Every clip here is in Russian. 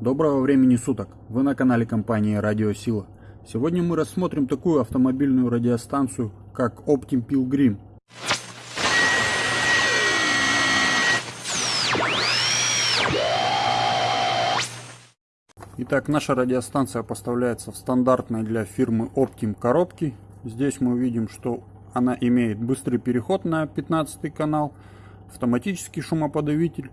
Доброго времени суток! Вы на канале компании Радио Сила. Сегодня мы рассмотрим такую автомобильную радиостанцию, как Optim Pilgrim. Итак, наша радиостанция поставляется в стандартной для фирмы Optim коробке. Здесь мы видим, что она имеет быстрый переход на 15 канал, автоматический шумоподавитель,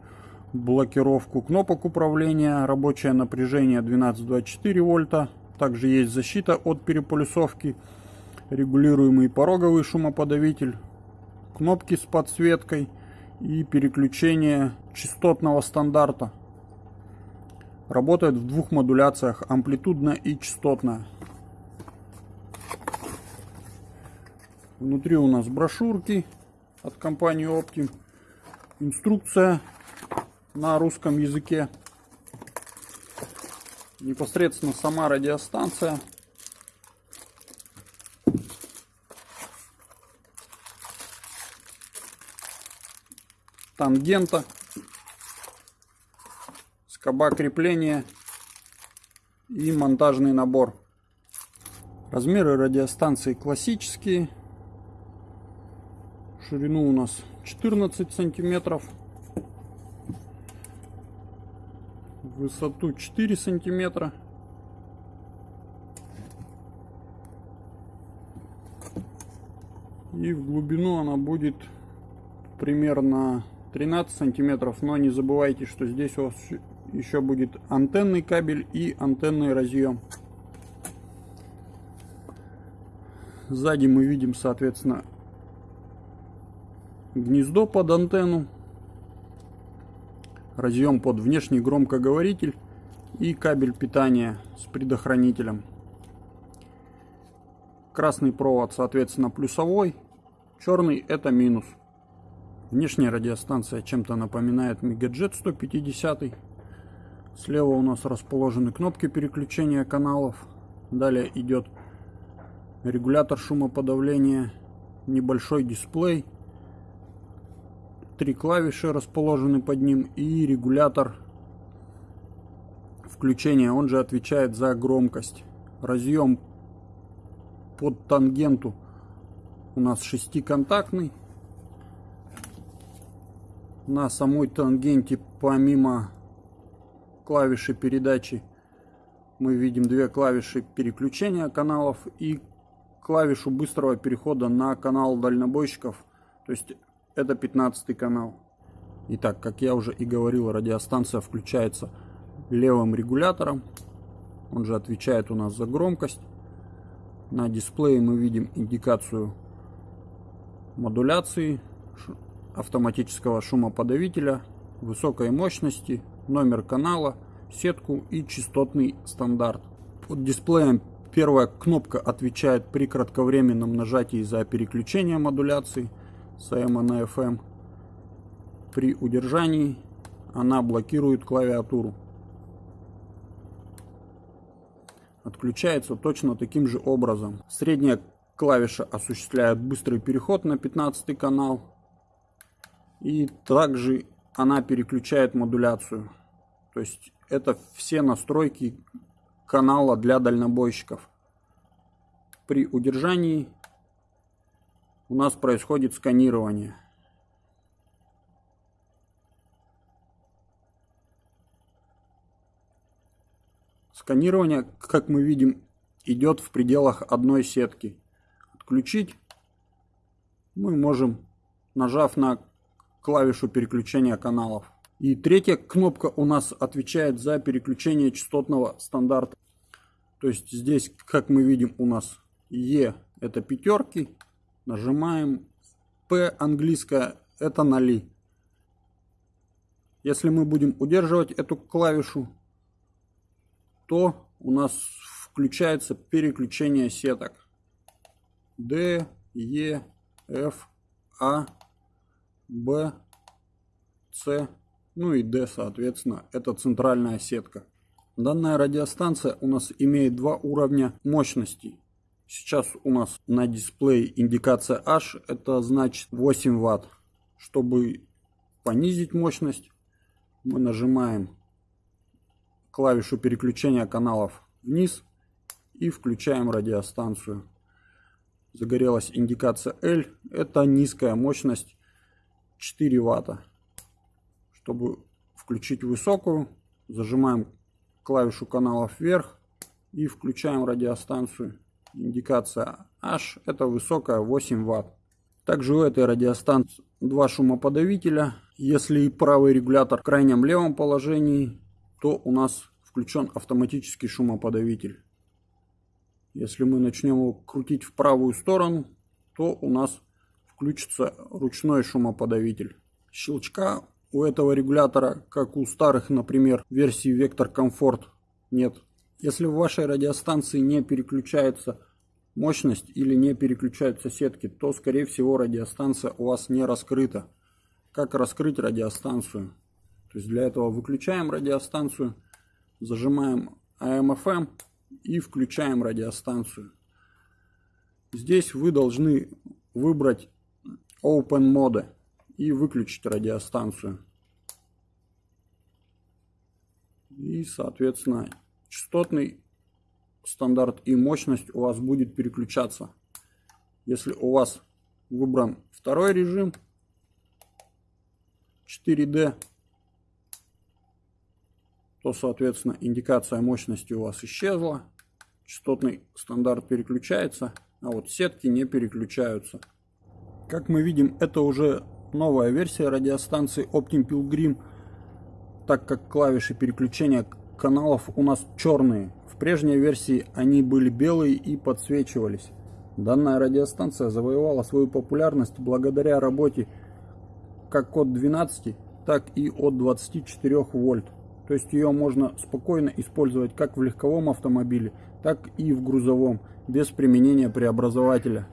блокировку кнопок управления, рабочее напряжение 12-24 вольта. Также есть защита от переполюсовки, регулируемый пороговый шумоподавитель, кнопки с подсветкой и переключение частотного стандарта. Работает в двух модуляциях, амплитудная и частотная. Внутри у нас брошюрки от компании Optim, инструкция на русском языке. Непосредственно сама радиостанция. Тангента. Скоба крепления. И монтажный набор. Размеры радиостанции классические. Ширину у нас 14 сантиметров. Высоту 4 сантиметра. И в глубину она будет примерно 13 сантиметров. Но не забывайте, что здесь у вас еще будет антенный кабель и антенный разъем. Сзади мы видим, соответственно, гнездо под антенну разъем под внешний громкоговоритель и кабель питания с предохранителем. Красный провод, соответственно, плюсовой, черный это минус. Внешняя радиостанция чем-то напоминает Мегаджет 150. Слева у нас расположены кнопки переключения каналов. Далее идет регулятор шумоподавления, небольшой дисплей три клавиши расположены под ним и регулятор включения, он же отвечает за громкость. Разъем под тангенту у нас шестиконтактный. На самой тангенте помимо клавиши передачи мы видим две клавиши переключения каналов и клавишу быстрого перехода на канал дальнобойщиков. То есть это 15 канал. Итак, как я уже и говорил, радиостанция включается левым регулятором. Он же отвечает у нас за громкость. На дисплее мы видим индикацию модуляции автоматического шумоподавителя, высокой мощности, номер канала, сетку и частотный стандарт. Под дисплеем первая кнопка отвечает при кратковременном нажатии за переключение модуляции – с AM на FM. При удержании она блокирует клавиатуру. Отключается точно таким же образом. Средняя клавиша осуществляет быстрый переход на 15 канал. И также она переключает модуляцию. То есть это все настройки канала для дальнобойщиков. При удержании у нас происходит сканирование. Сканирование, как мы видим, идет в пределах одной сетки. Отключить мы можем, нажав на клавишу переключения каналов. И третья кнопка у нас отвечает за переключение частотного стандарта. То есть здесь, как мы видим, у нас Е это пятерки, Нажимаем P английская, это ноли. Если мы будем удерживать эту клавишу, то у нас включается переключение сеток. D, E, F, A, B, C, ну и D, соответственно, это центральная сетка. Данная радиостанция у нас имеет два уровня мощностей. Сейчас у нас на дисплее индикация H, это значит 8 Вт. Чтобы понизить мощность, мы нажимаем клавишу переключения каналов вниз и включаем радиостанцию. Загорелась индикация L. Это низкая мощность 4 ватта. Чтобы включить высокую, зажимаем клавишу каналов вверх и включаем радиостанцию. Индикация H это высокая 8 ватт. Также у этой радиостанции два шумоподавителя. Если правый регулятор в крайнем левом положении, то у нас включен автоматический шумоподавитель. Если мы начнем его крутить в правую сторону, то у нас включится ручной шумоподавитель. Щелчка у этого регулятора, как у старых, например, версии Vector Comfort, нет. Если в вашей радиостанции не переключается мощность или не переключаются сетки, то скорее всего радиостанция у вас не раскрыта. Как раскрыть радиостанцию? То есть для этого выключаем радиостанцию, зажимаем AM/FM и включаем радиостанцию. Здесь вы должны выбрать Open Mode и выключить радиостанцию. И, соответственно, частотный стандарт и мощность у вас будет переключаться. Если у вас выбран второй режим 4D, то, соответственно, индикация мощности у вас исчезла. Частотный стандарт переключается, а вот сетки не переключаются. Как мы видим, это уже новая версия радиостанции Optim Pilgrim, так как клавиши переключения каналов у нас черные. В прежней версии они были белые и подсвечивались. Данная радиостанция завоевала свою популярность благодаря работе как от 12, так и от 24 вольт. То есть ее можно спокойно использовать как в легковом автомобиле, так и в грузовом, без применения преобразователя.